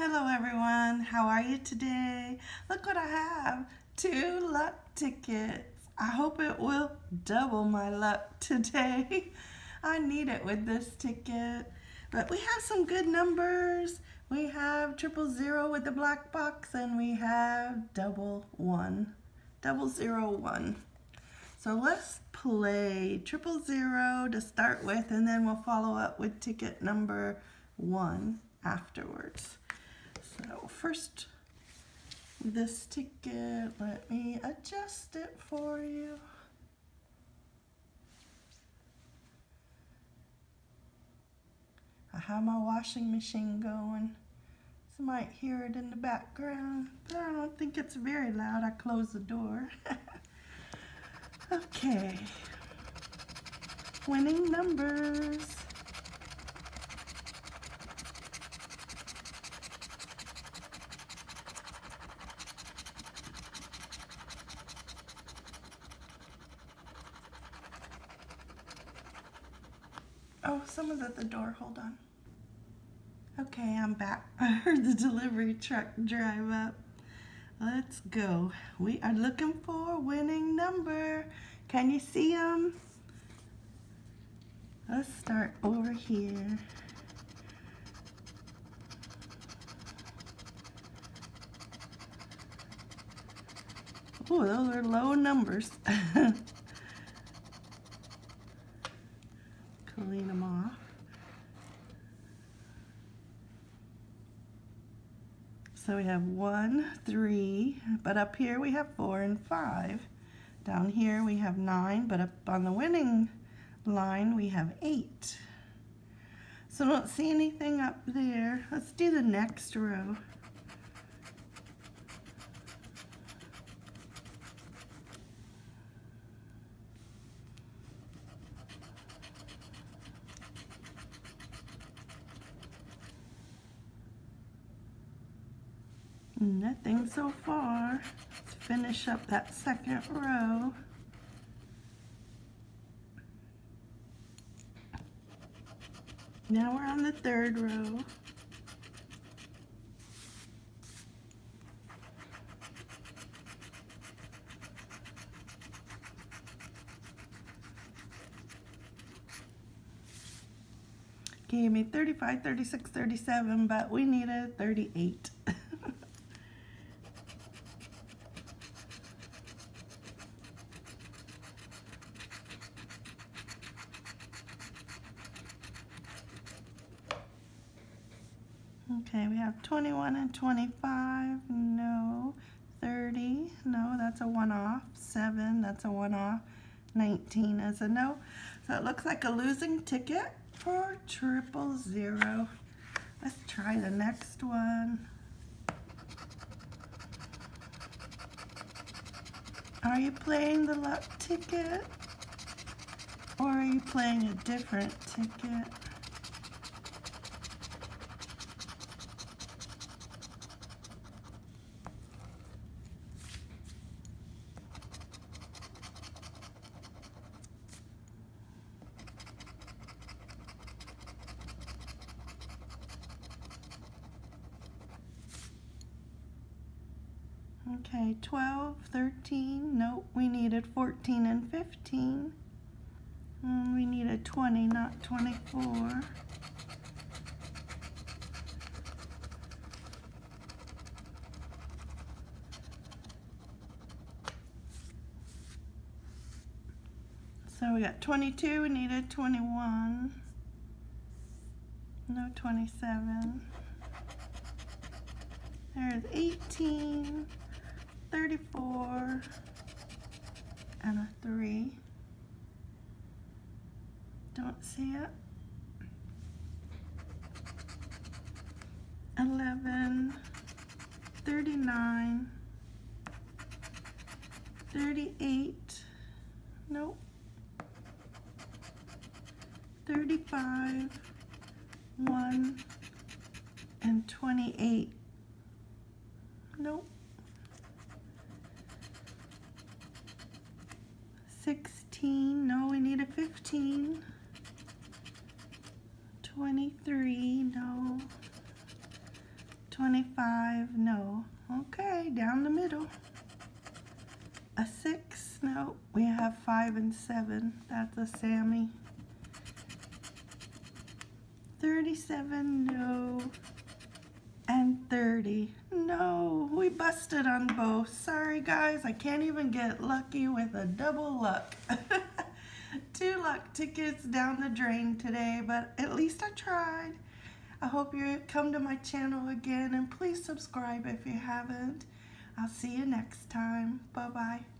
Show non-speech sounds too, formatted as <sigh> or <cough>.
Hello everyone, how are you today? Look what I have, two luck tickets. I hope it will double my luck today. <laughs> I need it with this ticket. But we have some good numbers. We have triple zero with the black box and we have double one, double zero one. So let's play triple zero to start with and then we'll follow up with ticket number one afterwards. First, this ticket, let me adjust it for you. I have my washing machine going. You might hear it in the background, but I don't think it's very loud. I closed the door. <laughs> okay. Winning numbers. Oh, someone's at the door. Hold on. Okay, I'm back. <laughs> I heard the delivery truck drive up. Let's go. We are looking for a winning number. Can you see them? Let's start over here. Oh, those are low numbers. <laughs> clean them off. So we have one, three, but up here we have four and five. Down here we have nine, but up on the winning line we have eight. So don't see anything up there. Let's do the next row. Mm, Nothing so far. Let's finish up that second row. Now we're on the third row. Gave me 35, 36, 37, but we needed 38. Okay, we have 21 and 25, no. 30, no, that's a one-off. 7, that's a one-off. 19 is a no. So it looks like a losing ticket for triple zero. Let's try the next one. Are you playing the luck ticket? Or are you playing a different ticket? Okay, 12, 13, nope, we needed 14 and 15. And we needed 20, not 24. So we got 22, we needed 21. No 27. There's 18. 34 and a 3. Don't see it. 11, 39, 38, nope, 35, 1, and 28, nope. 16, no, we need a 15. 23, no. 25, no. Okay, down the middle. A 6, no. We have 5 and 7. That's a Sammy. 37, no. And 30. No, we busted on both. Sorry guys, I can't even get lucky with a double luck. <laughs> Two luck tickets down the drain today, but at least I tried. I hope you come to my channel again and please subscribe if you haven't. I'll see you next time. Bye-bye.